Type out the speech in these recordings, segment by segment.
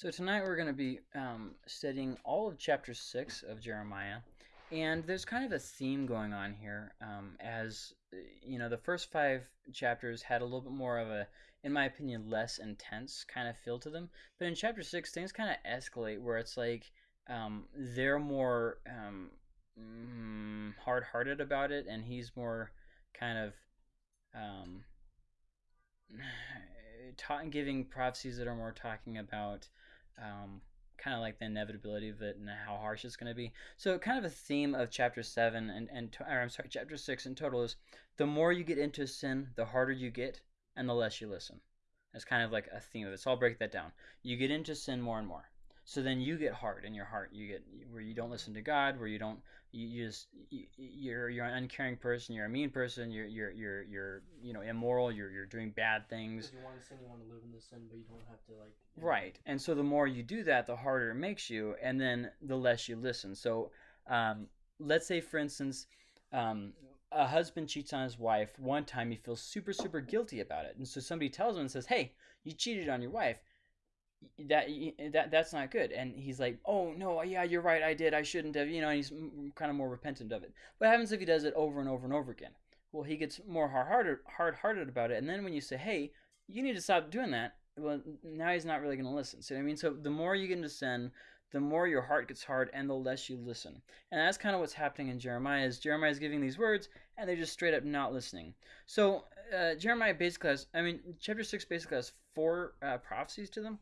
So tonight we're going to be um, studying all of chapter six of Jeremiah, and there's kind of a theme going on here. Um, as you know, the first five chapters had a little bit more of a, in my opinion, less intense kind of feel to them. But in chapter six, things kind of escalate where it's like um, they're more um, mm, hard-hearted about it, and he's more kind of um, ta- giving prophecies that are more talking about um, kind of like the inevitability of it and how harsh it's going to be. So, kind of a theme of chapter seven and and I'm sorry, chapter six in total is the more you get into sin, the harder you get, and the less you listen. That's kind of like a theme of it. So I'll break that down. You get into sin more and more. So then you get hard in your heart. You get where you don't listen to God, where you don't you, you just you, you're you're an uncaring person. You're a mean person. You're you're you're you're you know immoral. You're you're doing bad things. you want to sin, you want to live in the sin, but you don't have to like. Right. And so the more you do that, the harder it makes you, and then the less you listen. So um, let's say, for instance, um, a husband cheats on his wife. One time he feels super super guilty about it, and so somebody tells him and says, "Hey, you cheated on your wife." That that that's not good. And he's like oh no yeah you're right i did i shouldn't have you know and he's kind of more repentant of it. What happens if he does it over and over and over again? Well he gets more hard-hearted hard-hearted about it and then when you say hey you need to stop doing that well now he's not really going to listen so i mean? So the more you get into sin the more your heart gets hard and the less you listen. And that's kind of what's happening in jeremiah is jeremiah is giving these words and they're just straight up not listening. So uh, jeremiah basically has i mean chapter 6 basically has four uh, prophecies to them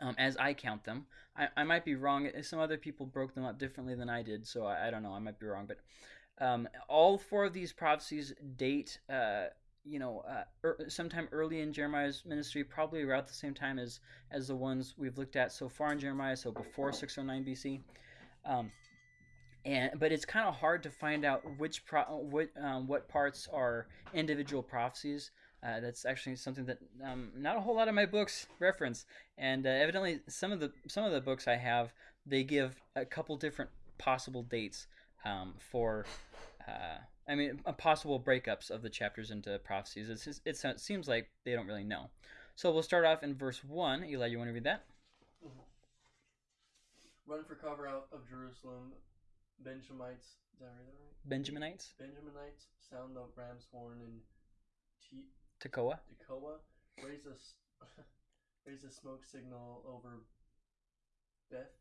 um, as I count them. I, I might be wrong. Some other people broke them up differently than I did, so I, I don't know. I might be wrong. But um, all four of these prophecies date, uh, you know, uh, er, sometime early in Jeremiah's ministry, probably around the same time as, as the ones we've looked at so far in Jeremiah, so before 609 BC. Um, and but it's kind of hard to find out which pro, what um, what parts are individual prophecies. Uh, that's actually something that um, not a whole lot of my books reference, and uh, evidently some of the some of the books I have they give a couple different possible dates um, for. Uh, I mean, possible breakups of the chapters into prophecies. Just, it seems like they don't really know. So we'll start off in verse one. Eli, you want to read that? Mm-hmm. Run for cover out of Jerusalem, Benjamites. Is that right? Benjaminites. Benjaminites sound the ram's horn and te- Tekoa. Tekoa raise a raise a smoke signal over Beth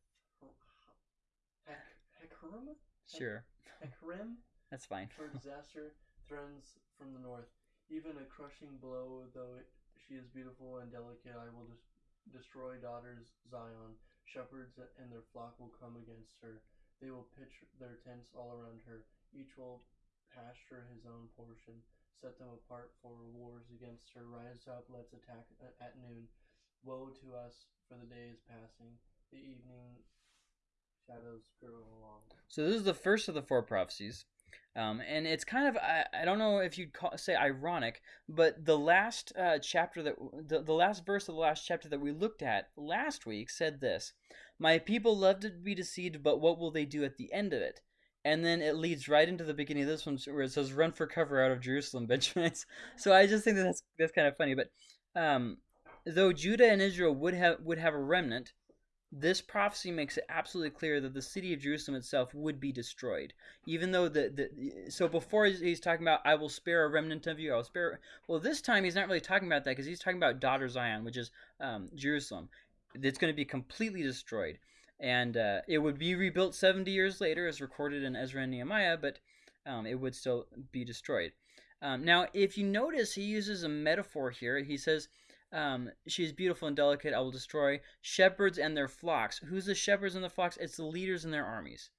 Hakrim. Sure. Hakrim. That's fine. For disaster threatens from the north. Even a crushing blow, though it, she is beautiful and delicate, I will des- destroy daughters Zion. Shepherds and their flock will come against her. They will pitch their tents all around her. Each will pasture his own portion set them apart for wars against her. Rise up, let's attack at noon. Woe to us, for the day is passing. The evening shadows grow along. So this is the first of the four prophecies. Um, and it's kind of I, I don't know if you'd call, say ironic, but the last uh, chapter that the, the last verse of the last chapter that we looked at last week said this: "My people love to be deceived, but what will they do at the end of it? And then it leads right into the beginning of this one where it says run for cover out of jerusalem benjaminites so i just think that that's that's kind of funny but um, though judah and israel would have would have a remnant this prophecy makes it absolutely clear that the city of jerusalem itself would be destroyed. Even though the, the so before he's talking about i will spare a remnant of you i will spare well this time he's not really talking about that because he's talking about daughter zion which is um, jerusalem. It's going to be completely destroyed and uh, it would be rebuilt 70 years later, as recorded in Ezra and Nehemiah, but um, it would still be destroyed. Um, now, if you notice, he uses a metaphor here. He says, um, "She is beautiful and delicate. I will destroy shepherds and their flocks." Who's the shepherds and the flocks? It's the leaders and their armies.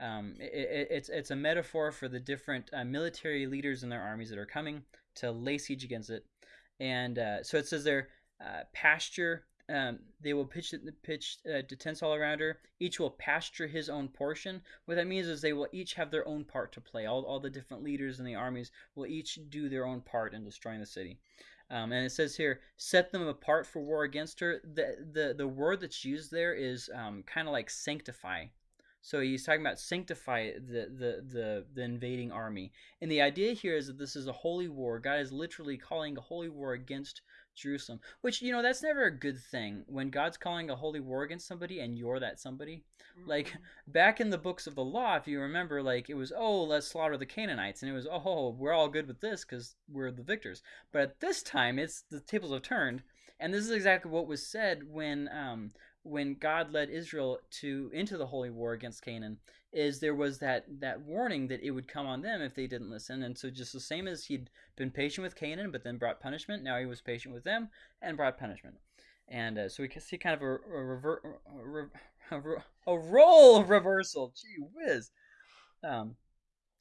Um, it, it's it's a metaphor for the different uh, military leaders and their armies that are coming to lay siege against it. And uh, so it says their uh, pasture um, they will pitch the pitch uh, tents all around her. Each will pasture his own portion. What that means is they will each have their own part to play. All, all the different leaders in the armies will each do their own part in destroying the city. Um, and it says here, set them apart for war against her. The the, the word that's used there is um, kind of like sanctify. So he's talking about sanctify the, the, the, the invading army. And the idea here is that this is a holy war. God is literally calling a holy war against Jerusalem. Which you know that's never a good thing when God's calling a holy war against somebody and you're that somebody. Like Mhm. back in the books of the law, if you remember, like it was oh let's slaughter the Canaanites, and it was oh we're all good with this because we're the victors. But at this time, it's the tables have turned, and this is exactly what was said when um, when God led Israel to into the holy war against Canaan. Is there was that that warning that it would come on them if they didn't listen, and so just the same as he'd been patient with Canaan, but then brought punishment. Now he was patient with them and brought punishment, and uh, so we can see kind of a a, rever- a, a role reversal. Gee whiz. Um,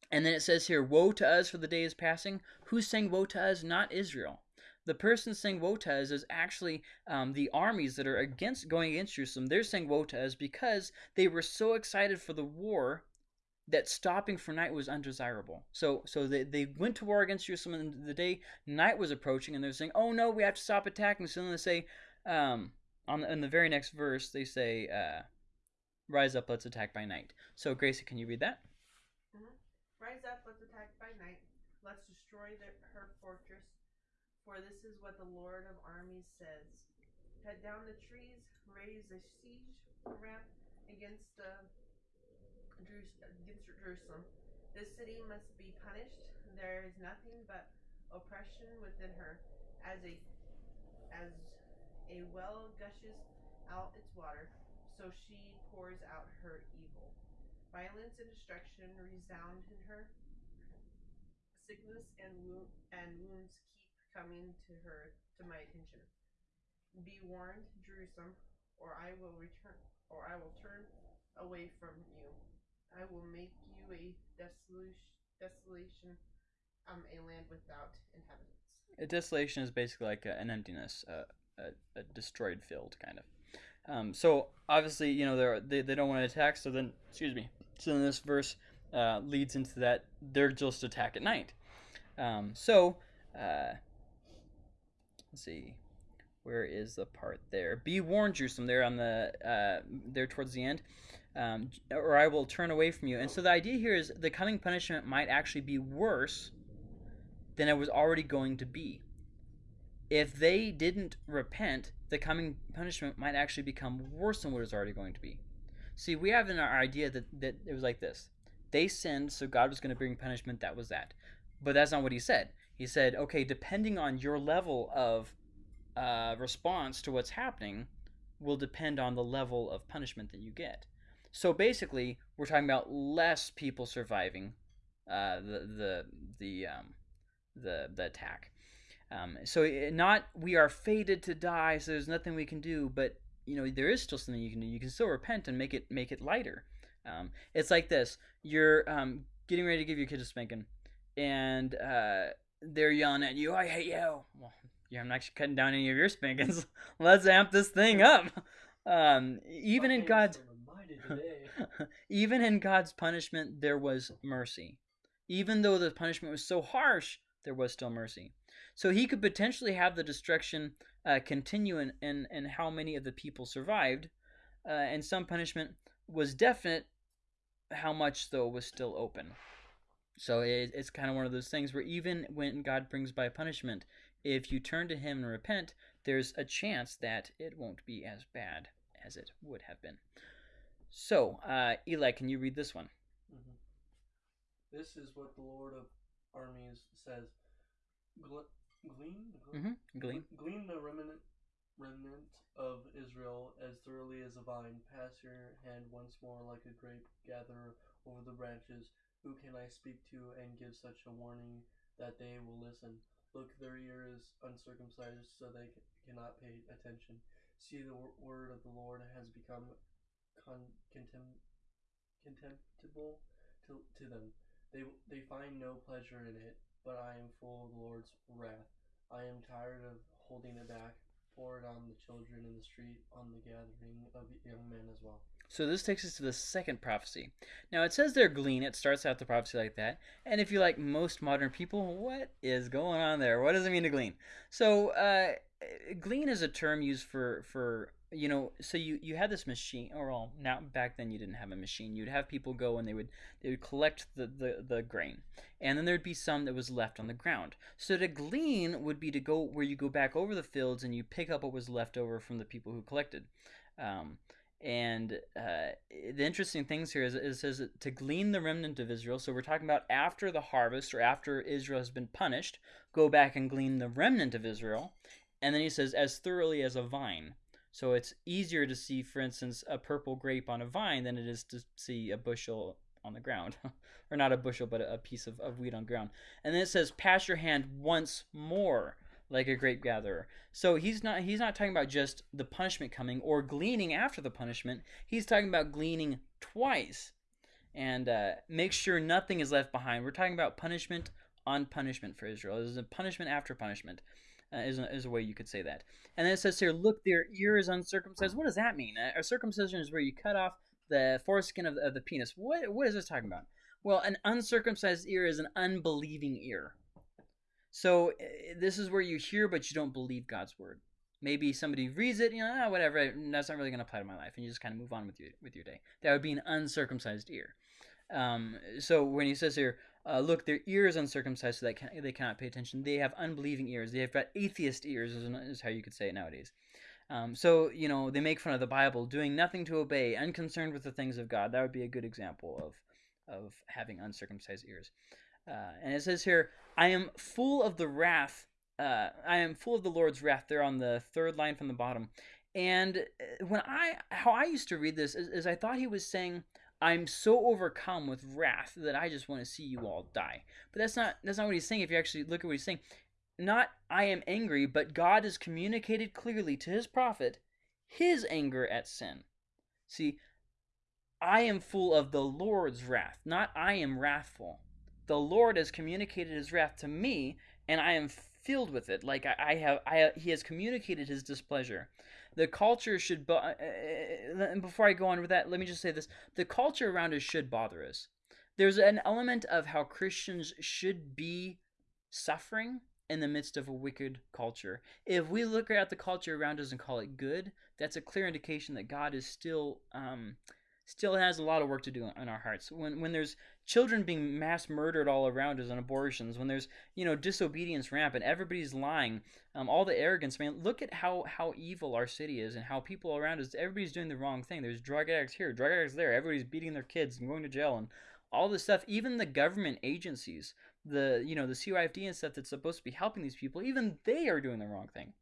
and then it says here, "Woe to us, for the day is passing." Who's saying "Woe to us"? Not Israel. The person saying "Woe to us" is actually um, the armies that are against going against Jerusalem. They're saying "Woe to us" because they were so excited for the war that stopping for night was undesirable. So so they, they went to war against Jerusalem and the day night was approaching and they're saying, Oh no, we have to stop attacking. So then they say, um, on the, in the very next verse, they say, uh, Rise up, let's attack by night. So Gracie, can you read that? Rise up, let's attack by night. Let's destroy the, her fortress. For this is what the Lord of armies says. Cut down the trees, raise a siege ramp against the against Jerusalem. This city must be punished. There is nothing but oppression within her, as a as a well gushes out its water, so she pours out her evil. Violence and destruction resound in her. Sickness and wo- and wounds coming to her to my attention. Be warned, Jerusalem, or I will return, or I will turn away from you. I will make you a desolation, desolation, um, a land without inhabitants. A desolation is basically like a, an emptiness, uh, a, a destroyed field, kind of. Um, so obviously, you know, they they don't want to attack. So then, excuse me. So then this verse uh, leads into that they're just attack at night. Um, so uh, let's see, where is the part there? Be warned, Jerusalem. There on the uh, there towards the end. Um, or I will turn away from you. And so the idea here is the coming punishment might actually be worse than it was already going to be. If they didn't repent, the coming punishment might actually become worse than what it was already going to be. See, we have in our idea that, that it was like this. They sinned, so God was going to bring punishment, that was that. But that's not what he said. He said, okay, depending on your level of uh, response to what's happening, will depend on the level of punishment that you get. So basically, we're talking about less people surviving uh, the the the um, the the attack. Um, so it, not we are fated to die, so there's nothing we can do. But you know there is still something you can do. You can still repent and make it make it lighter. Um, it's like this: you're um, getting ready to give your kid a spanking, and uh, they're yelling at you, "I hate you." Well, yeah, I'm not actually cutting down any of your spankings. Let's amp this thing up. Um, even in God's are mighty today. even in God's punishment, there was mercy. Even though the punishment was so harsh, there was still mercy. So he could potentially have the destruction uh, continue in, in, in how many of the people survived, uh, and some punishment was definite, how much, though, was still open. So it, it's kind of one of those things where even when God brings by punishment, if you turn to Him and repent, there's a chance that it won't be as bad as it would have been. So, uh, Eli, can you read this one? Mhm. This is what the Lord of armies says. Gle- glean? Gle- Mm-hmm. Glean. Glean the remnant, remnant of Israel as thoroughly as a vine. Pass your hand once more like a grape gatherer over the branches. Who can I speak to and give such a warning that they will listen? Look, their ear is uncircumcised, so they cannot pay attention. See, the word of the Lord has become con- contem- contemptible to, to them. They, they find no pleasure in it, but I am full of the Lord's wrath. I am tired of holding it back. Pour it on the children in the street, on the gathering of young men as well. So this takes us to the second prophecy. Now it says there glean. It starts out the prophecy like that. And if you like most modern people, what is going on there? What does it mean to glean? So uh, glean is a term used for for you know, so you you had this machine, or well, now back then you didn't have a machine. You'd have people go and they would they would collect the the, the grain, and then there'd be some that was left on the ground. So to glean would be to go where you go back over the fields and you pick up what was left over from the people who collected. Um, and uh, the interesting things here is it says to glean the remnant of Israel. So we're talking about after the harvest or after Israel has been punished, go back and glean the remnant of Israel. And then he says, as thoroughly as a vine. So it's easier to see, for instance, a purple grape on a vine than it is to see a bushel on the ground. or not a bushel, but a piece of, of wheat on ground. And then it says, pass your hand once more like a grape gatherer. So he's not he's not talking about just the punishment coming or gleaning after the punishment. He's talking about gleaning twice. And uh, make sure nothing is left behind. We're talking about punishment on punishment for Israel. This is a punishment after punishment uh, is, a, is a way you could say that. And then it says here, look, their ear is uncircumcised. What does that mean? A circumcision is where you cut off the foreskin of the, of the penis. What, what is this talking about? Well, an uncircumcised ear is an unbelieving ear. So eh, this is where you hear, but you don't believe God's word. Maybe somebody reads it, you know, ah, whatever. That's not really going to apply to my life, and you just kind of move on with your with your day. That would be an uncircumcised ear. Um, so when he says here, uh, look, their ears uncircumcised, so that can, they cannot pay attention. They have unbelieving ears. They have got atheist ears, is, is how you could say it nowadays. Um, so you know they make fun of the Bible, doing nothing to obey, unconcerned with the things of God. That would be a good example of of having uncircumcised ears. Uh, and it says here, I am full of the wrath. Uh, I am full of the Lord's wrath. There on the third line from the bottom. And uh, when I, how I used to read this is, is I thought he was saying, I'm so overcome with wrath that I just want to see you all die. But that's not that's not what he's saying. If you actually look at what he's saying, not I am angry, but God has communicated clearly to his prophet his anger at sin. See, I am full of the Lord's wrath, not I am wrathful. The Lord has communicated his wrath to me, and I am filled with it. Like I, I have, I he has communicated his displeasure. The culture should. Bo- uh, uh, and before I go on with that, let me just say this: the culture around us should bother us. There's an element of how Christians should be suffering in the midst of a wicked culture. If we look at the culture around us and call it good, that's a clear indication that God is still um, still has a lot of work to do in our hearts. When when there's children being mass murdered all around us and abortions, when there's you know disobedience rampant, everybody's lying, um, all the arrogance. Man, look at how how evil our city is and how people around us, everybody's doing the wrong thing. There's drug addicts here, drug addicts there. Everybody's beating their kids and going to jail and all this stuff. Even the government agencies, the you know the CYFD and stuff that's supposed to be helping these people, even they are doing the wrong thing.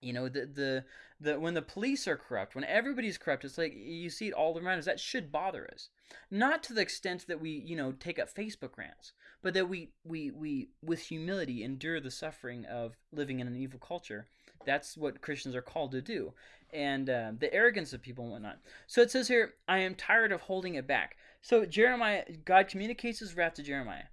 You know, the, the the when the police are corrupt, when everybody's corrupt, it's like you see it all around us. That should bother us. Not to the extent that we, you know, take up Facebook rants, but that we we we with humility endure the suffering of living in an evil culture. That's what Christians are called to do, and uh, the arrogance of people and whatnot. So it says here, "I am tired of holding it back." So Jeremiah, God communicates His wrath to Jeremiah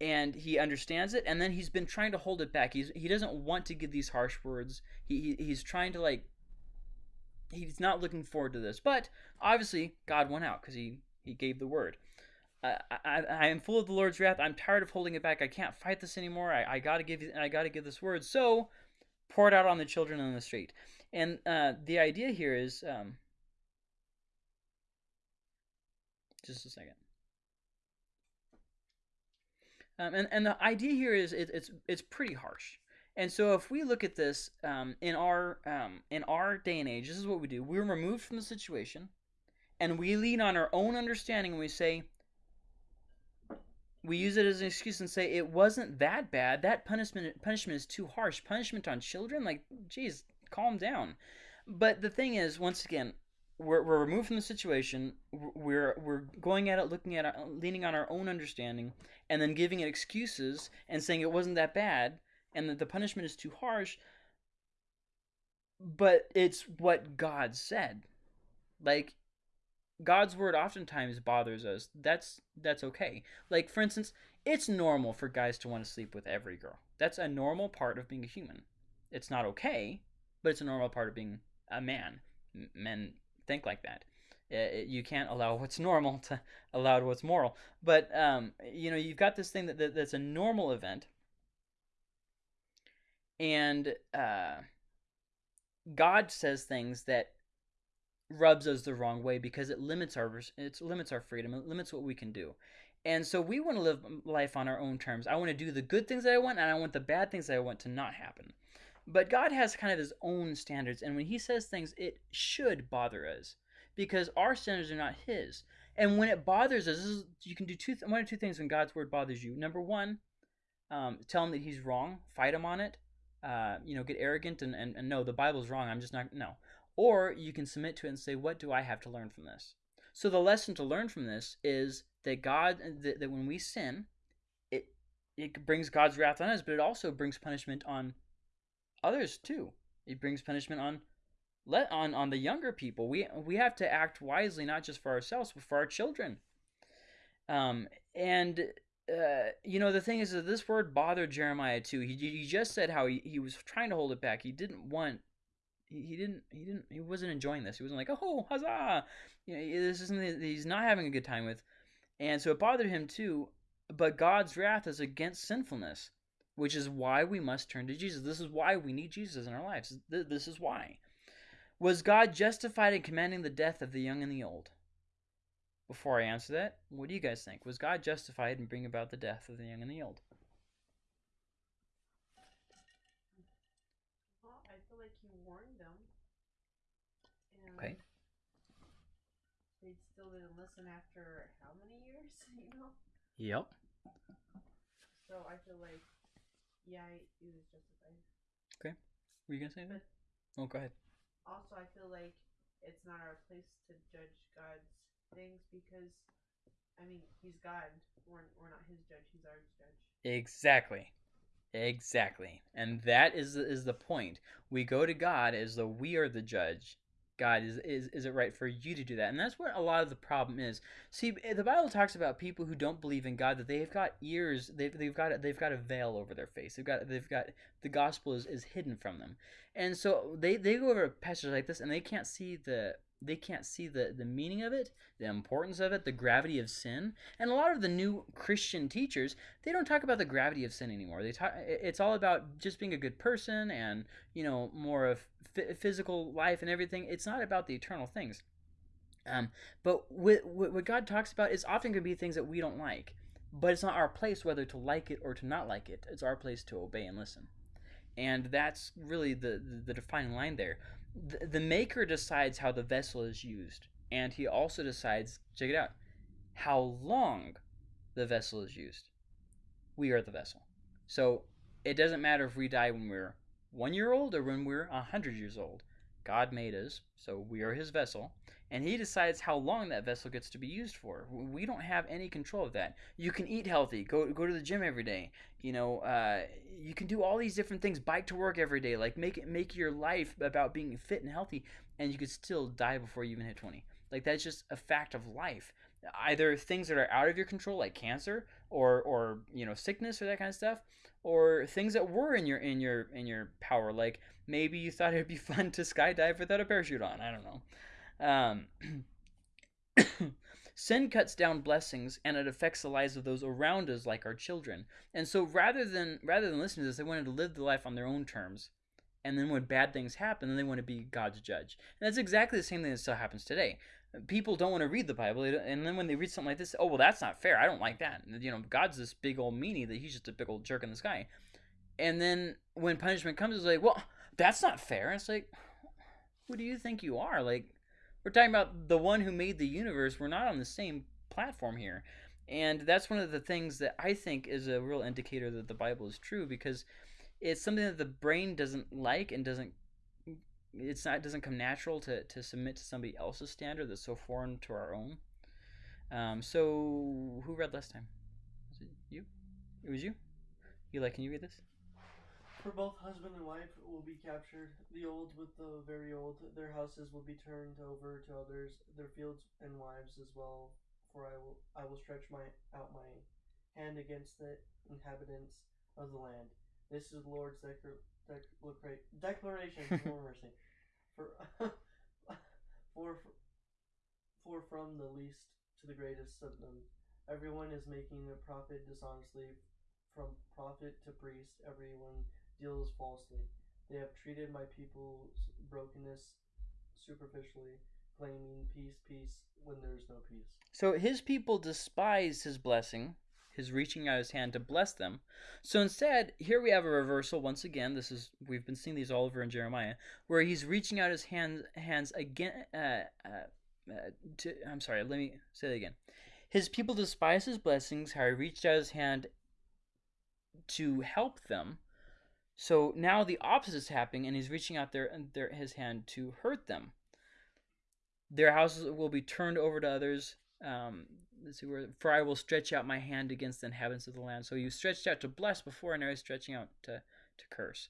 and he understands it and then he's been trying to hold it back. He's he doesn't want to give these harsh words. He, he he's trying to like he's not looking forward to this. But obviously god went out because he he gave the word. I, I am full of the lord's wrath. I'm tired of holding it back. I can't fight this anymore. I, I gotta give i gotta give this word. So pour it out on the children on the street. And uh, the idea here is um, just a second um, and, and the idea here is it, it's it's pretty harsh. And so if we look at this um, in our um, in our day and age, this is what we do. We're removed from the situation, and we lean on our own understanding, and we say, we use it as an excuse and say it wasn't that bad. That punishment punishment is too harsh. Punishment on children, like, geez, calm down. But the thing is, once again, we're, we're removed from the situation. We're we're going at it looking at it leaning on our own understanding and then giving it excuses and saying it wasn't that bad and that the punishment is too harsh. But it's what god said. Like god's word oftentimes bothers us. That's that's okay. Like for instance it's normal for guys to want to sleep with every girl. That's a normal part of being a human. It's not okay but it's a normal part of being a man. Men think like that. It, you can't allow what's normal to allow what's moral. But um, you know, you've got this thing that, that that's a normal event, and uh, God says things that rubs us the wrong way because it limits our it limits our freedom, it limits what we can do. And so we want to live life on our own terms. I want to do the good things that I want, and I want the bad things that I want to not happen. But God has kind of his own standards, and when he says things, it should bother us because our standards are not his. And when it bothers us, is, you can do two one or two things when God's word bothers you. Number one, um, tell him that he's wrong, fight him on it. Uh, you know, get arrogant and, and, and no, the Bible's wrong. I'm just not no. Or you can submit to it and say, what do I have to learn from this? So the lesson to learn from this is that God that, that when we sin, it it brings God's wrath on us, but it also brings punishment on others too. It brings punishment on let on on the younger people. We we have to act wisely, not just for ourselves, but for our children. Um, and uh, you know the thing is that this word bothered Jeremiah too. He he just said how he, he was trying to hold it back. He didn't want. He, he didn't. He didn't. He wasn't enjoying this. He wasn't like, oh, huzzah! You know, this is something that he's not having a good time with, and so it bothered him too. But God's wrath is against sinfulness, which is why we must turn to Jesus. This is why we need Jesus in our lives. This is why. Was God justified in commanding the death of the young and the old? Before I answer that, what do you guys think? Was God justified in bringing about the death of the young and the old? Well, I feel like he warned them. And Okay. They still didn't listen after how many years, you know? Yep. So I feel like, yeah, he was justified. Okay. Were you gonna say that? Oh, go ahead. Also, I feel like it's not our place to judge God's things because, I mean, he's God. We're, we're not his judge, he's our judge. Exactly. Exactly. And that is is the point. We go to God as though we are the judge. God, is, is is it right for you to do that? And that's what a lot of the problem is. See, eh, the Bible talks about people who don't believe in God that they've got ears, they've, they've got they've got a veil over their face. They've got they've got the gospel is, is hidden from them, and so they they go over passages like this and they can't see the they can't see the, the meaning of it, the importance of it, the gravity of sin. And a lot of the new Christian teachers, they don't talk about the gravity of sin anymore. They talk it's all about just being a good person and, you know, more of physical life and everything. It's not about the eternal things. Um, but what, what God talks about is often going to be things that we don't like. But it's not our place whether to like it or to not like it. It's our place to obey and listen. And that's really the, the, the defining line there the, the maker decides how the vessel is used and he also decides check it out how long the vessel is used. We are the vessel. So it doesn't matter if we die when we're one year old or when we're a hundred years old god made us so we are his vessel and he decides how long that vessel gets to be used for. We don't have any control of that. You can eat healthy go go to the gym every day you know uh, you can do all these different things bike to work every day like make it make your life about being fit and healthy and you could still die before you even hit 20 like that's just a fact of life. Either things that are out of your control like cancer or or you know sickness or that kind of stuff or things that were in your in your in your power like maybe you thought it'd be fun to skydive without a parachute on i don't know. Um, sin cuts down blessings and it affects the lives of those around us like our children. And so rather than rather than listen to this they wanted to live the life on their own terms. And then when bad things happen then they want to be god's judge. And that's exactly the same thing that still happens today people don't want to read the bible and then when they read something like this oh well that's not fair i don't like that you know god's this big old meanie that he's just a big old jerk in the sky and then when punishment comes it's like well that's not fair and it's like who do you think you are like we're talking about the one who made the universe. We're not on the same platform here. And that's one of the things that I think is a real indicator that the Bible is true because it's something that the brain doesn't like and doesn't it's not it doesn't come natural to, to submit to somebody else's standard that's so foreign to our own. Um, so who read last time? Was it you? It was you? You like can you read this? For both husband and wife will be captured, the old with the very old. Their houses will be turned over to others, their fields and wives as well. For I will, I will stretch my out my hand against the inhabitants of the land. This is the Lord's declar- declar- declaration. for mercy. For, for, for from the least to the greatest of them, everyone is making a profit dishonestly. From prophet to priest, everyone deals falsely. They have treated my people's brokenness superficially, claiming peace, peace, when there's no peace. So his people despise his blessing, his reaching out his hand to bless them. So instead, here we have a reversal once again. This is we've been seeing these all over in Jeremiah, where he's reaching out his hands hands again. Uh, uh, uh, to, I'm sorry. Let me say that again. His people despise his blessings. How he reached out his hand to help them. So now the opposite is happening, and he's reaching out their, their his hand to hurt them. Their houses will be turned over to others. Um, see where. For I will stretch out my hand against the inhabitants of the land. So you stretched out to bless before, and now he's stretching out to to curse.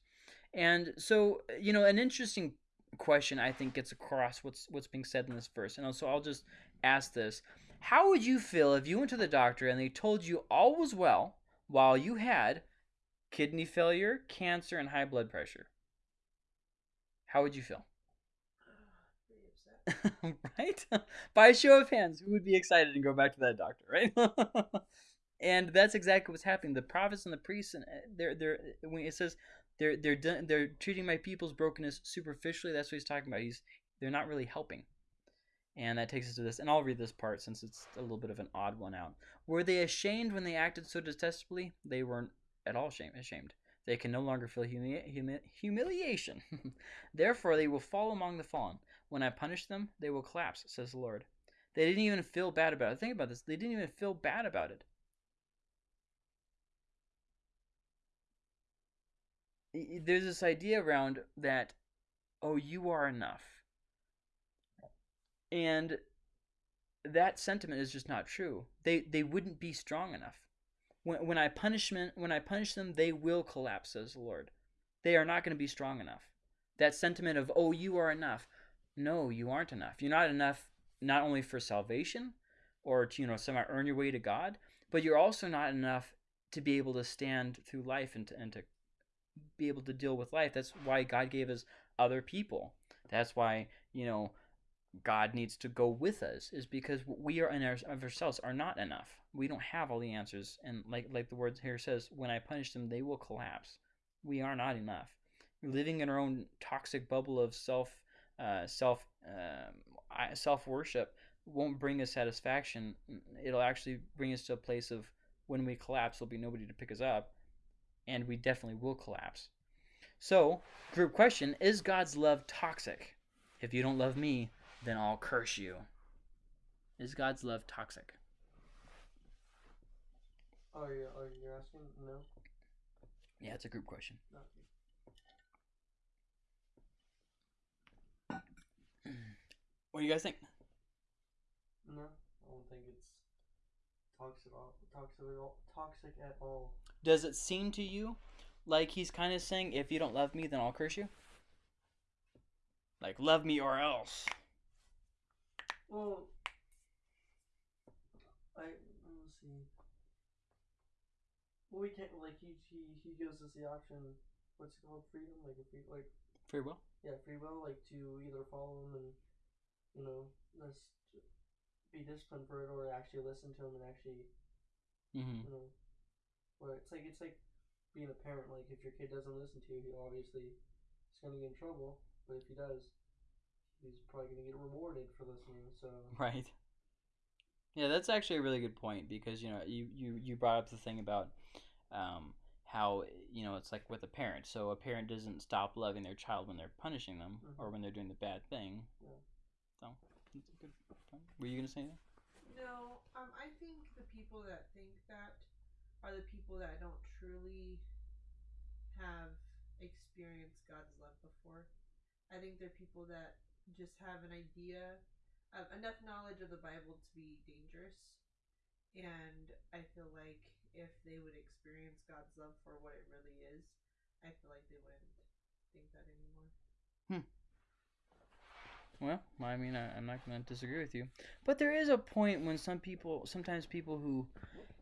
And so you know, an interesting question I think gets across what's what's being said in this verse. And so I'll just ask this: How would you feel if you went to the doctor and they told you all was well while you had kidney failure, cancer, and high blood pressure? How would you feel? Right? By a show of hands, who would be excited and go back to that doctor, right? and that's exactly what's happening. The prophets and the priests, and uh, they're they're when it says they're they're done, they're treating my people's brokenness superficially. That's what he's talking about. He's they're not really helping. And that takes us to this, and I'll read this part since it's a little bit of an odd one out. Were they ashamed when they acted so detestably? They weren't at all shame, ashamed. They can no longer feel humi- humi- humiliation. Therefore, they will fall among the fallen. When I punish them, they will collapse, says the Lord. They didn't even feel bad about it. Think about this. They didn't even feel bad about it. There's this idea around that, oh, you are enough. And that sentiment is just not true. They they wouldn't be strong enough. When when I punishment when I punish them, they will collapse, says the Lord. They are not going to be strong enough. That sentiment of oh you are enough. No, you aren't enough. You're not enough not only for salvation or to you know somehow earn your way to God, but you're also not enough to be able to stand through life and to, and to be able to deal with life. That's why God gave us other people. That's why you know God needs to go with us is because we are in our, of ourselves are not enough. We don't have all the answers, and like like the word here says, when I punish them, they will collapse. We are not enough. Living in our own toxic bubble of self uh, self um, self worship won't bring us satisfaction. It'll actually bring us to a place of when we collapse, there'll be nobody to pick us up, and we definitely will collapse. So, group question: Is God's love toxic? If you don't love me, then I'll curse you. Is God's love toxic? Oh, you are you asking? No. Yeah, it's a group question. Not What do you guys think? No, I don't think it's toxic. Toxic, at all- toxic at all. Does it seem to you like he's kind of saying, if you don't love me, then I'll curse you? Like, love me or else. Well, I let's see. Well, we can't like he he he gives us the option. What's it called? Freedom, like a free like Free will? yeah, free will, like to either follow him and you know just be disciplined for it, or actually listen to him and actually Mm-hmm. you know. Where it's like it's like being a parent. Like if your kid doesn't listen to you, he obviously is gonna get in trouble. But if he does, he's probably gonna get rewarded for listening. So Right. Yeah, that's actually a really good point because you know you you you brought up the thing about um, how you know it's like with a parent. So a parent doesn't stop loving their child when they're punishing them Mhm. or when they're doing the bad thing. Yeah. So that's a good point. Were you gonna say that? No, um, I think the people that think that are the people that don't truly have experienced God's love before. I think they're people that just have an idea, of enough knowledge of the Bible to be dangerous, and I feel like if they would experience God's love for what it really is, I feel like they wouldn't think that anymore. Well, I mean, I, I'm not going to disagree with you, but there is a point when some people, sometimes people who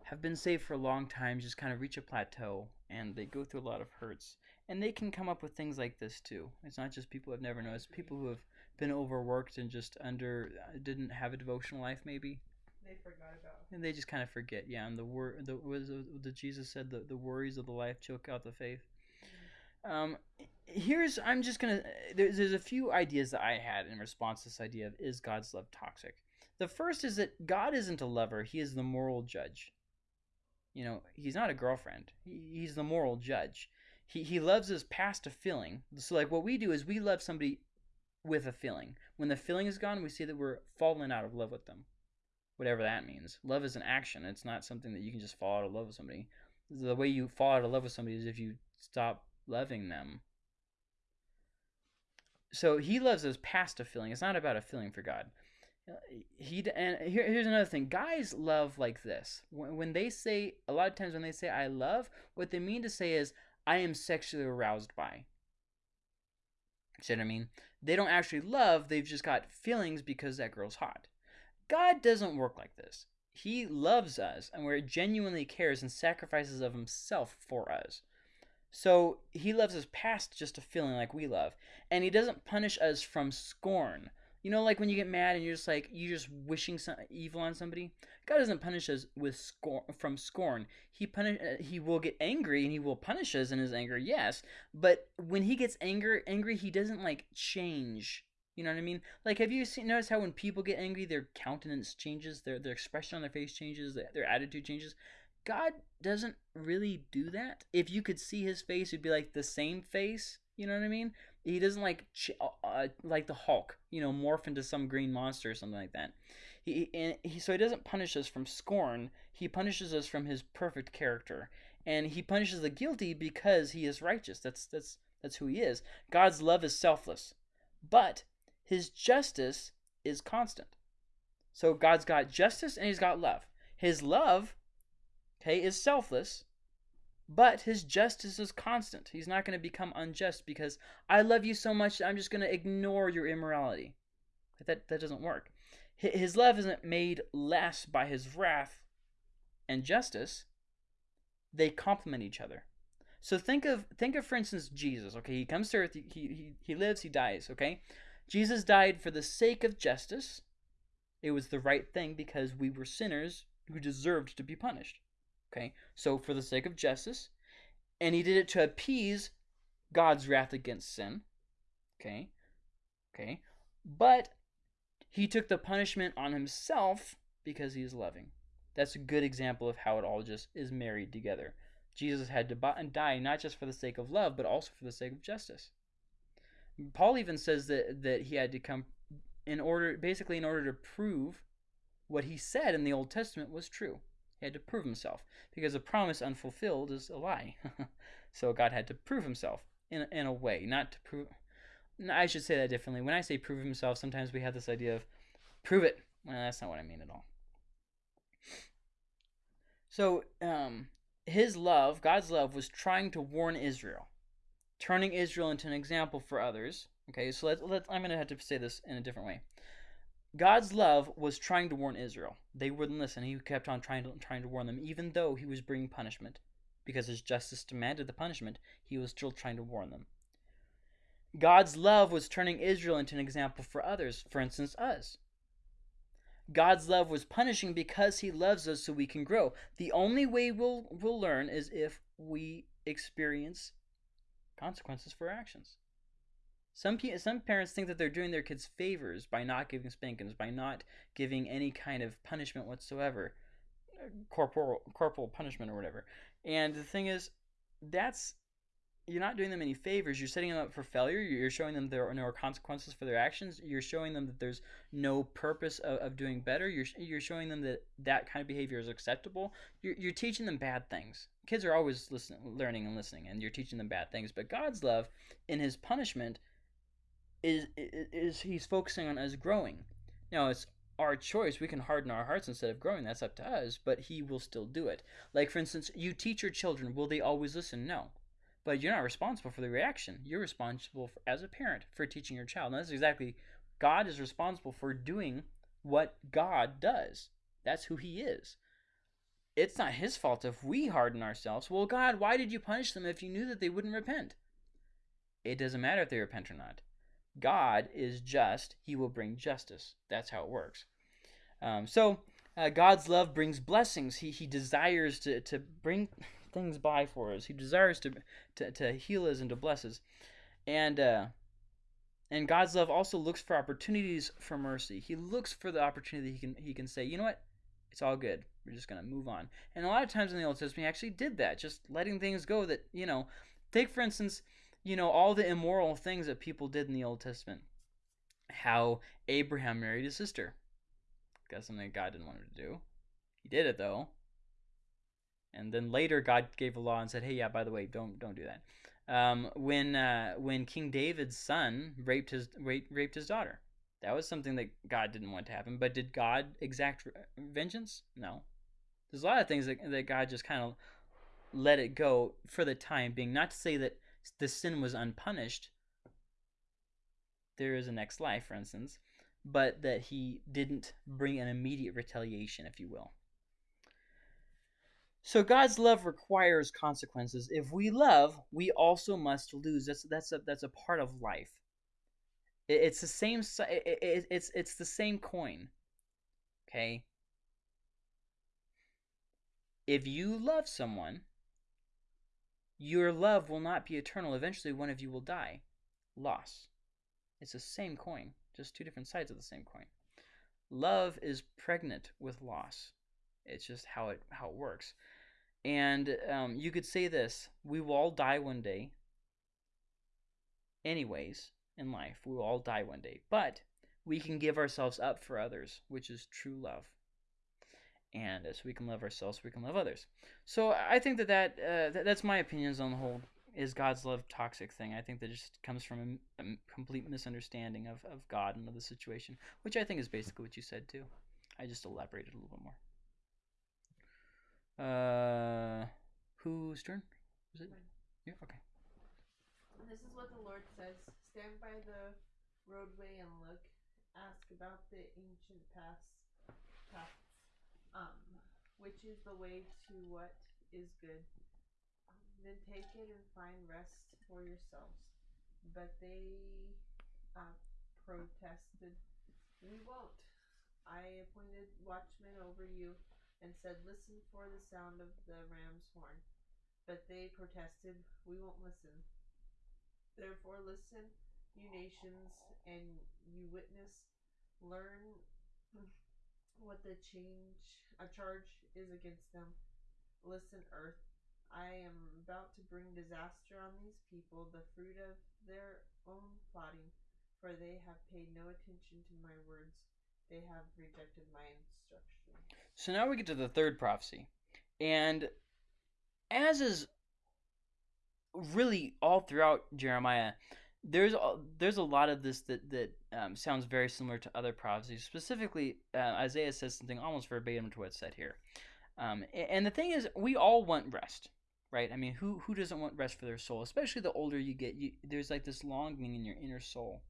have been saved for a long time, just kind of reach a plateau and they go through a lot of hurts, and they can come up with things like this too. It's not just people who have never known; it's people who have been overworked and just under uh, didn't have a devotional life maybe, They forgot about. and they just kind of forget. Yeah, and the wor the was the Jesus said the the worries of the life choke out the faith. Um, here's I'm just gonna there's, there's a few ideas that I had in response to this idea of is God's love toxic. The first is that God isn't a lover; He is the moral judge. You know, He's not a girlfriend. He, he's the moral judge. He he loves us past a feeling. So like what we do is we love somebody with a feeling. When the feeling is gone, we see that we're falling out of love with them. Whatever that means. Love is an action. It's not something that you can just fall out of love with somebody. The way you fall out of love with somebody is if you stop loving them so he loves us past a feeling. It's not about a feeling for God. Uh, he and here, here's another thing. Guys love like this. When, when they say a lot of times when they say I love, what they mean to say is I am sexually aroused by. See what I mean? They don't actually love. They've just got feelings because that girl's hot. God doesn't work like this. He loves us and where genuinely cares and sacrifices of himself for us. So he loves us past just a feeling like we love. And he doesn't punish us from scorn. You know, like when you get mad and you're just like, you're just wishing some evil on somebody? God doesn't punish us with scorn, from scorn. He punish, uh, he will get angry and he will punish us in his anger, yes. But when he gets anger, angry, he doesn't like change. You know what I mean? Like, have you seen notice how when people get angry, their countenance changes, their their expression on their face changes, their, their attitude changes? God doesn't really do that. If you could see his face, it'd be like the same face. You know what I mean? He doesn't like uh, uh like the Hulk, you know, morph into some green monster or something like that. He, and he so he doesn't punish us from scorn. He punishes us from his perfect character, and he punishes the guilty because he is righteous. That's that's that's who he is. God's love is selfless, but his justice is constant. So God's got justice and he's got love. His love okay, is selfless, but his justice is constant. He's not going to become unjust because I love you so much I'm just going to ignore your immorality. That that doesn't work. His love isn't made less by his wrath and justice. They complement each other. So think of think of for instance Jesus, okay? He comes to earth, he he, he lives, he dies, okay? Jesus died for the sake of justice. It was the right thing because we were sinners who deserved to be punished. Okay, so for the sake of justice, and he did it to appease God's wrath against sin. Okay, okay, but he took the punishment on himself because he is loving. That's a good example of how it all just is married together. Jesus had to die not just for the sake of love, but also for the sake of justice. Paul even says that, that he had to come in order, basically, in order to prove what he said in the Old Testament was true. He had to prove himself because a promise unfulfilled is a lie. so God had to prove himself in in a way, not to prove. I should say that differently. When I say prove himself, sometimes we have this idea of prove it. Well, that's not what I mean at all. So, um, his love, God's love, was trying to warn Israel, turning Israel into an example for others. Okay, so let's, let's I'm going to have to say this in a different way. God's love was trying to warn Israel. They wouldn't listen. He kept on trying to trying to warn them, even though he was bringing punishment, because his justice demanded the punishment. He was still trying to warn them. God's love was turning Israel into an example for others, for instance, us. God's love was punishing because he loves us so we can grow. The only way we'll we'll learn is if we experience consequences for our actions. Some some parents think that they're doing their kids favors by not giving spankings, by not giving any kind of punishment whatsoever, uh, corporal corporal punishment or whatever. And the thing is, that's you're not doing them any favors. You're setting them up for failure. You're showing them there are no consequences for their actions. You're showing them that there's no purpose of, of doing better. You're, you're showing them that that kind of behavior is acceptable. You're, you're teaching them bad things. Kids are always listening, learning and listening, and you're teaching them bad things. But God's love, in His punishment, is, is he's focusing on us growing. Now it's our choice. We can harden our hearts instead of growing. That's up to us, but he will still do it. Like for instance, you teach your children, will they always listen? No. But you're not responsible for the reaction. You're responsible for, as a parent for teaching your child. And that's exactly God is responsible for doing what God does. That's who he is. It's not his fault if we harden ourselves. Well, God, why did you punish them if you knew that they wouldn't repent? It doesn't matter if they repent or not. God is just, he will bring justice. That's how it works. Um, so, uh, God's love brings blessings. He, he desires to, to bring things by for us, he desires to, to, to heal us and to bless us. And uh, and God's love also looks for opportunities for mercy. He looks for the opportunity he can he can say, you know what, it's all good. We're just gonna move on. And a lot of times in the Old Testament, he actually did that, just letting things go. That you know, take for instance, you know, all the immoral things that people did in the Old Testament. How Abraham married his sister. That's something God didn't want him to do. He did it though. And then later, God gave a law and said, "Hey, yeah, by the way, don't don't do that." um, when uh, when King David's son raped his raped, raped his daughter. That was something that God didn't want to happen. But did God exact vengeance? No. There's a lot of things that, that God just kind of let it go for the time being. Not to say that the sin was unpunished. There is a next life, for instance, but that he didn't bring an immediate retaliation, if you will. So God's love requires consequences. If we love, we also must lose. That's that's a that's a part of life. it's the same. it's it's the same coin. Okay. If you love someone, your love will not be eternal. Eventually, one of you will die. Loss. It's the same coin, just two different sides of the same coin. Love is pregnant with loss. It's just how it how it works. And um, you could say this we will all die one day. Anyways, in life, we will all die one day. But we can give ourselves up for others, which is true love. And as we can love ourselves, we can love others. So I think that, that uh, that's my opinions on the whole is God's love toxic thing. I think that just comes from a, a, complete misunderstanding of, of God and of the situation, which I think is basically what you said too. I just elaborated a little bit more. Uh, whose turn? Was it? Yeah. Okay. This is what the Lord says: Stand by the roadway and look. Ask about the ancient paths, paths, um, which is the way to what is good. Then take it and find rest for yourselves. But they uh, protested, "We won't. I appointed watchmen over you." and said, Listen for the sound of the ram's horn. But they protested, We won't listen. Therefore, listen, you nations, and you witness, learn what the change, a charge is against them. Listen, earth, I am about to bring disaster on these people, the fruit of their own plotting, for they have paid no attention to my words. They have rejected my instruction. So now we get to the third prophecy. And as is really all throughout Jeremiah, there's a, there's a lot of this that that um, sounds very similar to other prophecies. Specifically, uh, Isaiah says something almost verbatim to what's said here. Um, and the thing is, we all want rest, right? I mean, who who doesn't want rest for their soul? Especially the older you get, you, there's like this longing in your inner soul,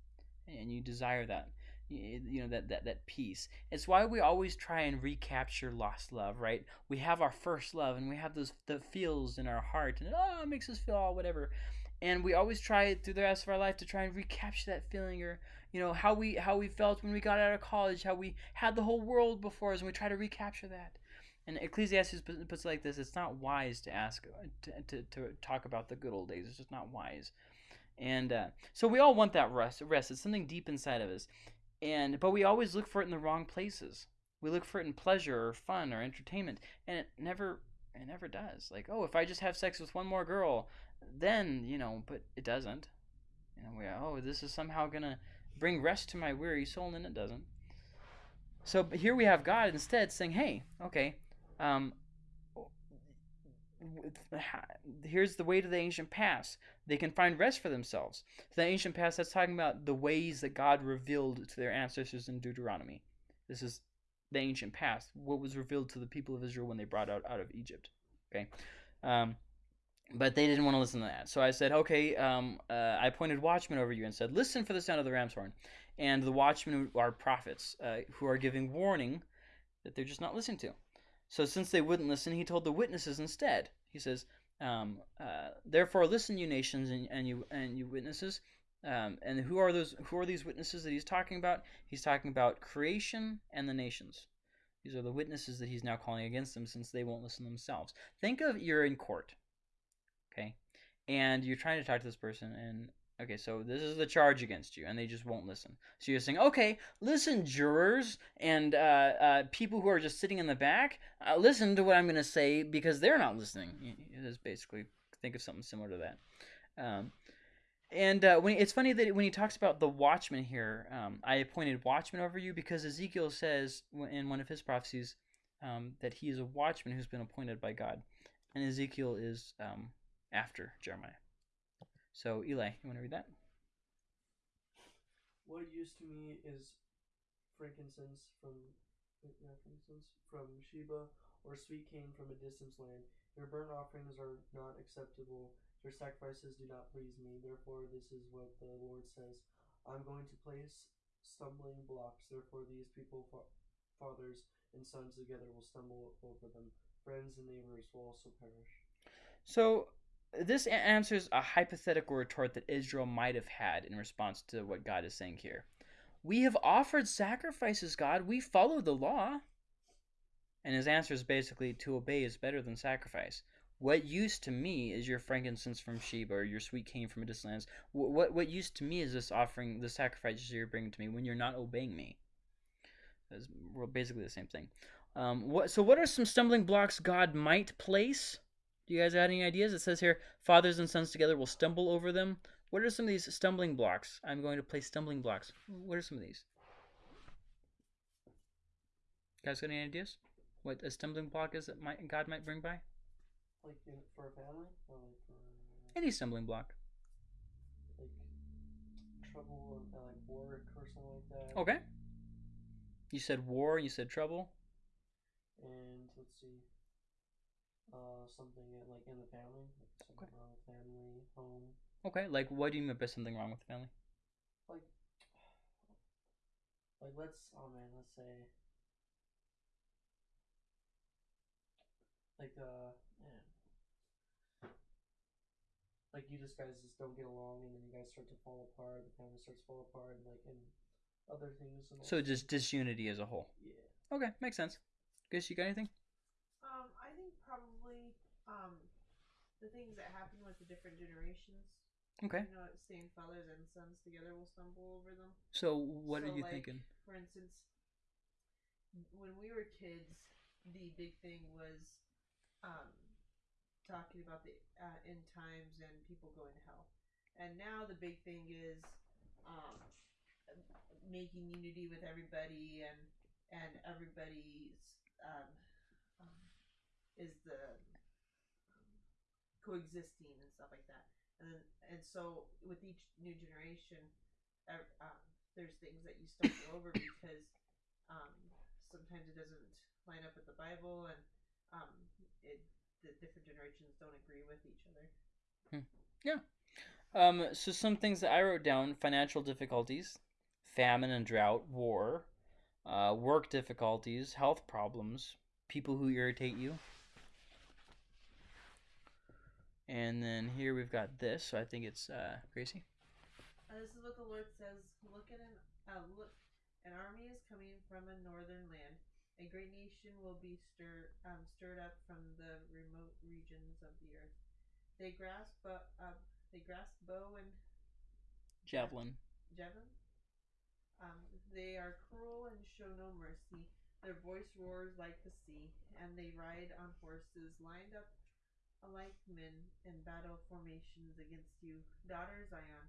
and you desire that you know that, that that peace it's why we always try and recapture lost love right we have our first love and we have those the feels in our heart and oh it makes us feel all whatever and we always try through the rest of our life to try and recapture that feeling or you know how we how we felt when we got out of college how we had the whole world before us and we try to recapture that. And ecclesiastes puts it like this it's not wise to ask to, to, to talk about the good old days. It's just not wise. And uh, so we all want that rest rest. It's something deep inside of us. And but we always look for it in the wrong places. We look for it in pleasure or fun or entertainment. And it never it never does. Like oh if i just have sex with one more girl then you know but it doesn't oh this is somehow gonna bring rest to my weary soul and it doesn't so here we have god instead saying hey okay um, here's the way to the ancient past. They can find rest for themselves. The ancient past, that's talking about the ways that God revealed to their ancestors in Deuteronomy. This is the ancient past, what was revealed to the people of Israel when they brought out out of Egypt. Okay, um, but they didn't want to listen to that. So I said, okay, um, uh, I appointed watchmen over you and said, listen for the sound of the ram's horn. And the watchmen are prophets uh, who are giving warning that they're just not listening to. So since they wouldn't listen, he told the witnesses instead. He says, um, uh, "Therefore, listen, you nations and, and you and you witnesses." Um, and who are those? Who are these witnesses that he's talking about? He's talking about creation and the nations. These are the witnesses that he's now calling against them, since they won't listen themselves. Think of you're in court, okay, and you're trying to talk to this person, and Okay, so this is the charge against you, and they just won't listen. So you're saying, okay, listen, jurors and uh, uh, people who are just sitting in the back, uh, listen to what I'm going to say because they're not listening. It is basically think of something similar to that. Um, and uh, when it's funny that when he talks about the watchman here, um, I appointed watchman over you because Ezekiel says in one of his prophecies um, that he is a watchman who's been appointed by God, and Ezekiel is um, after Jeremiah. So Eli, you want to read that? What used to me is frankincense from yeah, frankincense from Sheba or sweet cane from a distant land. Your burnt offerings are not acceptable. Your sacrifices do not please me. Therefore, this is what the Lord says I'm going to place stumbling blocks. Therefore, these people, fa- fathers and sons together, will stumble over them. Friends and neighbors will also perish. So, this answers a hypothetical retort that Israel might have had in response to what God is saying here. We have offered sacrifices, God. We follow the law. And his answer is basically to obey is better than sacrifice. What use to me is your frankincense from Sheba or your sweet cane from a distant? What, what, what use to me is this offering, the sacrifices you're bringing to me when you're not obeying me? That's basically the same thing. Um, what, so, what are some stumbling blocks God might place? Do you guys have any ideas? It says here, fathers and sons together will stumble over them. What are some of these stumbling blocks? I'm going to place stumbling blocks. What are some of these? guys got any ideas? What a stumbling block is that might, God might bring by? Like in, for a family, or like for Any stumbling block. like trouble or like work or something like that. Okay. You said war. You said trouble. And let's see, uh, something in, like in the family, like something Okay. wrong with family, home, Okay. Like, what do you mean by something wrong with the family? like, like let's oh man, let's say, like uh, man, like you just guys just don't get along, and then you guys start to fall apart. The family starts to fall apart, and like and other things. And So just disunity as a whole. yeah. Okay, makes sense. Guess you got anything? Um, I think probably um, the things that happen with the different generations. Okay. You know, saying fathers and sons together will stumble over them. So what So, are you like, thinking? For instance, when we were kids, the big thing was um, talking about the uh, end times and people going to hell. And now the big thing is um, making unity with everybody and and everybody's um, is the um, coexisting and stuff like that. And then, and so with each new generation, ev- um, there's things that you stumble over because um, sometimes it doesn't line up with the Bible, and um, it the different generations don't agree with each other. Um, so some things that I wrote down: financial difficulties, famine and drought, war, uh, work difficulties, health problems, people who irritate you. And then here we've got this. So I think it's uh, Gracie. Uh, this is what the Lord says: Look at an uh, look, an army is coming from a northern land. A great nation will be stirred um, stirred up from the remote regions of the earth. They grasp uh, uh, they grasp bow and Javelin. javelin. Um, they are cruel and show no mercy. Their voice roars like the sea, and they ride on horses lined up like men in battle formations against you, daughter Zion.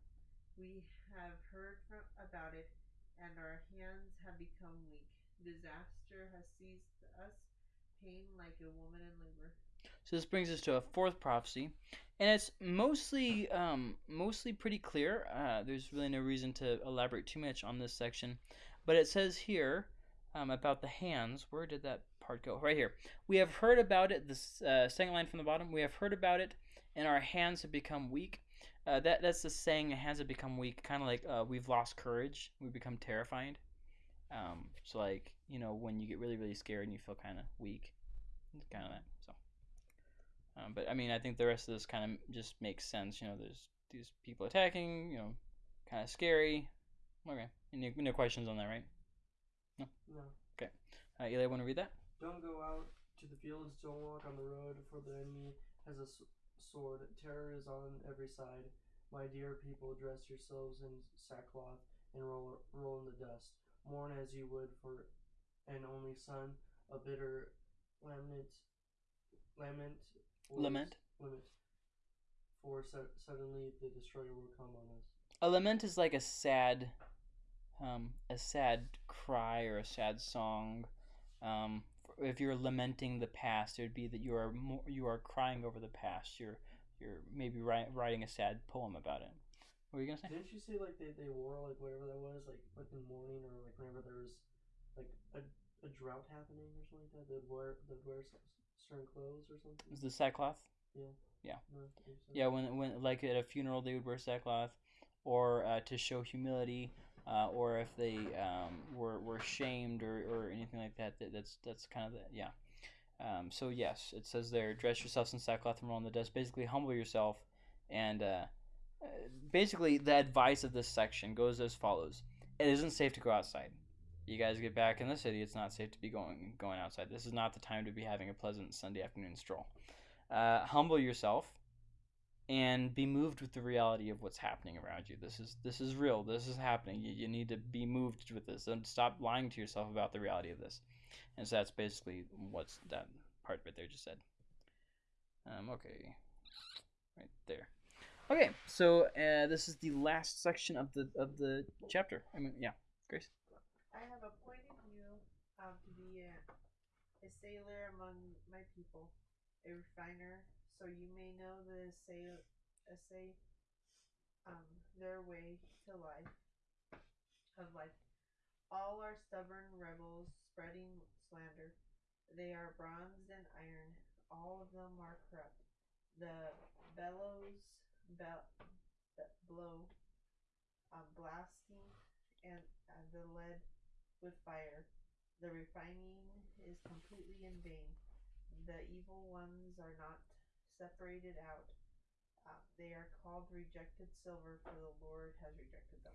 We have heard from, about it, and our hands have become weak. Disaster has seized us, pain like a woman in labor. So this brings us to a fourth prophecy, and it's mostly um, mostly pretty clear. Uh, there's really no reason to elaborate too much on this section, but it says here um, about the hands. Where did that part go? Right here. We have heard about it. This uh, second line from the bottom. We have heard about it, and our hands have become weak. Uh, that that's the saying. Hands have become weak. Kind of like uh, we've lost courage. We become terrified. Um, so like you know when you get really really scared and you feel kind of weak, kind of that. So. Um, but I mean, I think the rest of this kind of just makes sense. You know, there's these people attacking. You know, kind of scary. Okay. Any, no questions on that, right? No. No. Uh, Eli, want to read that? Don't go out to the fields, don't walk on the road, for the enemy has a sword. Terror is on every side. My dear people, dress yourselves in sackcloth and roll, roll in the dust. Mourn as you would for an only son, a bitter lament, lament, Lament. lament. For su- suddenly the destroyer will come on us. A lament is like a sad, um, a sad cry or a sad song. Um, if you're lamenting the past, it would be that you are more, you are crying over the past. You're you're maybe wri- writing a sad poem about it. What were you gonna say? Didn't you say like they, they wore like whatever that was like like in mourning or like whenever there was like a, a drought happening or something like that they'd wear they'd wear certain clothes or something. Is the sackcloth? Yeah. Yeah. so. Yeah, when when like at a funeral they would wear sackcloth, or uh, to show humility, uh, or if they um, were were shamed or, or anything like that. that that's that's kind of the yeah. Um, so yes, it says there, dress yourselves in sackcloth and roll in the dust. Basically, humble yourself, and uh, uh, basically the advice of this section goes as follows: It isn't safe to go outside. You guys get back in the city. It's not safe to be going going outside. This is not the time to be having a pleasant Sunday afternoon stroll. Uh, humble yourself and be moved with the reality of what's happening around you. This is this is real. This is happening. You, you need to be moved with this and stop lying to yourself about the reality of this. And so that's basically what's that part right there just said. Um, okay, right there. Okay, so uh, this is the last section of the of the chapter. I mean, yeah, Grace. I have appointed you um, to be a, a sailor among my people, a refiner, so you may know the sail, assay, um, their way to life, of life. All are stubborn rebels, spreading slander. They are bronze and iron. All of them are corrupt. The bellows bel- be- blow, um, blasting, and uh, the lead with fire. The refining is completely in vain. The evil ones are not separated out. Uh, they are called rejected silver, for the Lord has rejected them.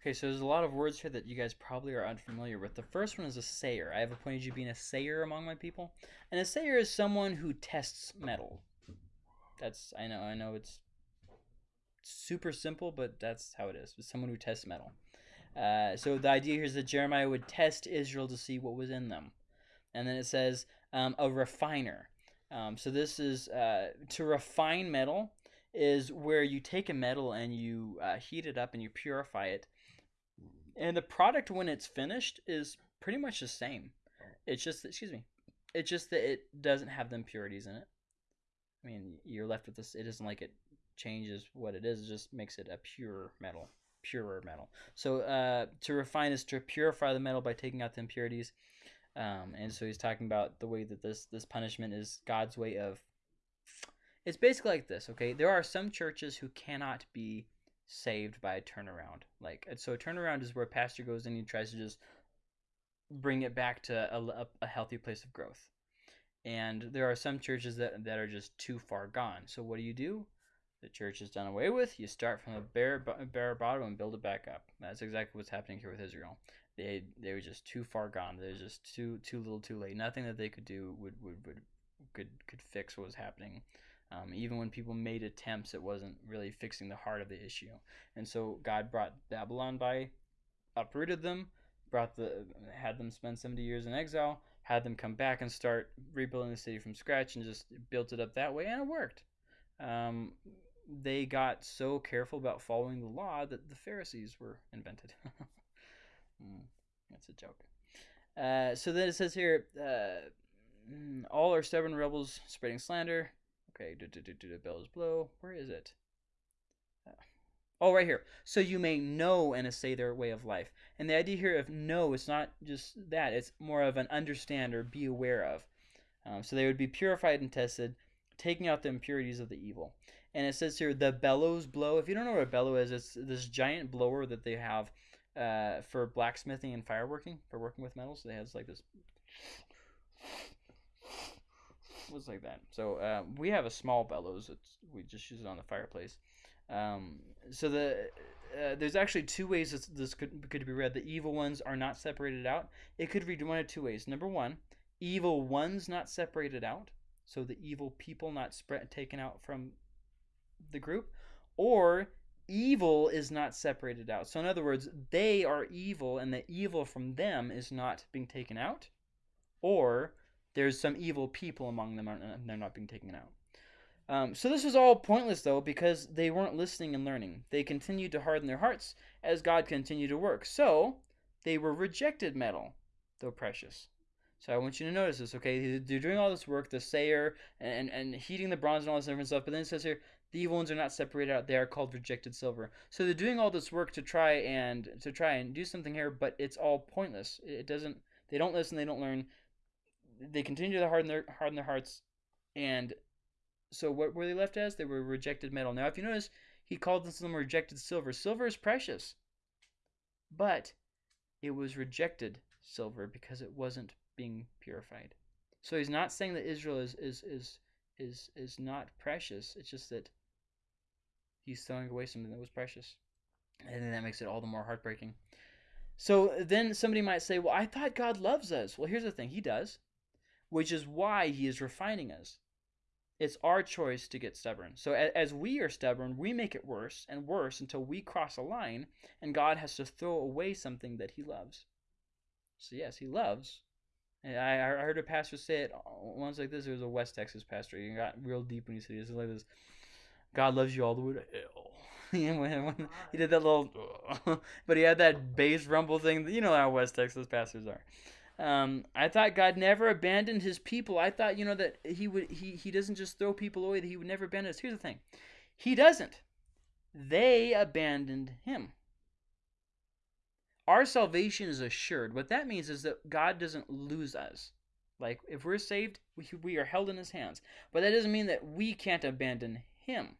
Okay, so there's a lot of words here that you guys probably are unfamiliar with. The first one is assayer. I have appointed you being assayer among my people, and assayer is someone who tests metal. That's I know I know it's super simple, but that's how it is. It's someone who tests metal. Uh, so the idea here is that Jeremiah would test Israel to see what was in them, and then it says um, a refiner. Um, so this is uh, to refine metal is where you take a metal and you uh, heat it up and you purify it, and the product when it's finished is pretty much the same. It's just excuse me, it's just that it doesn't have the impurities in it. I mean, you're left with this. It isn't like it changes what it is. It just makes it a pure metal, purer metal. So uh, to refine is to purify the metal by taking out the impurities. Um, and so he's talking about the way that this this punishment is God's way of. It's basically like this, okay? There are some churches who cannot be saved by a turnaround. Like so, a turnaround is where a pastor goes and he tries to just bring it back to a, a, a healthy place of growth. And there are some churches that that are just too far gone. So what do you do? The church is done away with. You start from a bare bare bottom and build it back up. That's exactly what's happening here with Israel. They they were just too far gone. They're just too too little, too late. Nothing that they could do would would, would could could fix what was happening. Um, even when people made attempts, it wasn't really fixing the heart of the issue. And so God brought Babylon by, uprooted them, brought the had them spend seventy years in exile, had them come back and start rebuilding the city from scratch, and just built it up that way, and it worked. Um, they got so careful about following the law that the Pharisees were invented. Mm, that's a joke. Uh, so then it says here, uh, mm, all are stubborn rebels spreading slander. Okay, do do do do the bellows blow. Where is it? Uh, oh, right here. So you may know and assay their way of life. And the idea here of know is not just that; it's more of an understand or be aware of. Um, so they would be purified and tested, taking out the impurities of the evil. And it says here, the bellows blow. If you don't know what a bellow is, it's this giant blower that they have uh, for blacksmithing and fireworking, for working with metals. They has like this. Was like that. So uh, we have a small bellows. It's, we just use it on the fireplace. Um, so the uh, there's actually two ways this, this could could be read. The evil ones are not separated out. It could read one of two ways. Number one, evil ones not separated out. So the evil people not spread taken out from the group, or evil is not separated out. So, in other words, they are evil, and the evil from them is not being taken out, or there's some evil people among them and they're not being taken out. Um, so this was all pointless though because they weren't listening and learning. They continued to harden their hearts as God continued to work. So they were rejected metal, though precious. So I want you to notice this, okay? They're doing all this work, the sayer and, and heating the bronze and all this different stuff, but then it says here, the evil ones are not separated out. They are called rejected silver. So they're doing all this work to try and to try and do something here, but it's all pointless. It doesn't. They don't listen. They don't learn. They continue to harden their harden their hearts, and so what were they left as? They were rejected metal. Now, if you notice, he called them rejected silver. Silver is precious, but it was rejected silver because it wasn't being purified. So he's not saying that Israel is is is is is not precious. It's just that he's throwing away something that was precious, and then that makes it all the more heartbreaking. So then somebody might say, "Well, I thought God loves us." Well, here's the thing: He does, which is why He is refining us. It's our choice to get stubborn. So as we are stubborn, we make it worse and worse until we cross a line and God has to throw away something that he loves. So yes, he loves. And I, I heard a pastor say it once like this. It was a West Texas pastor. He got real deep when he said this. like this. God loves you all the way to hell. he did that little, but he had that bass rumble thing. You know how West Texas pastors are. Um, I thought God never abandoned his people. I thought, you know, that he would he he doesn't just throw people away, that he would never abandon us. Here's the thing. He doesn't. They abandoned him. Our salvation is assured. What that means is that God doesn't lose us. Like if we're saved, we, we are held in his hands. But that doesn't mean that we can't abandon him.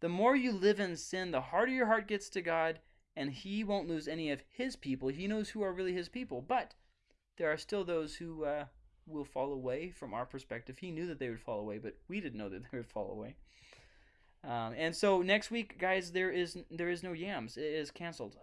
The more you live in sin, the harder your heart gets to God, and he won't lose any of his people. He knows who are really his people. But there are still those who uh, will fall away from our perspective. He knew that they would fall away, but we didn't know that they would fall away. Um, and so next week, guys, there is there is no yams. It is canceled.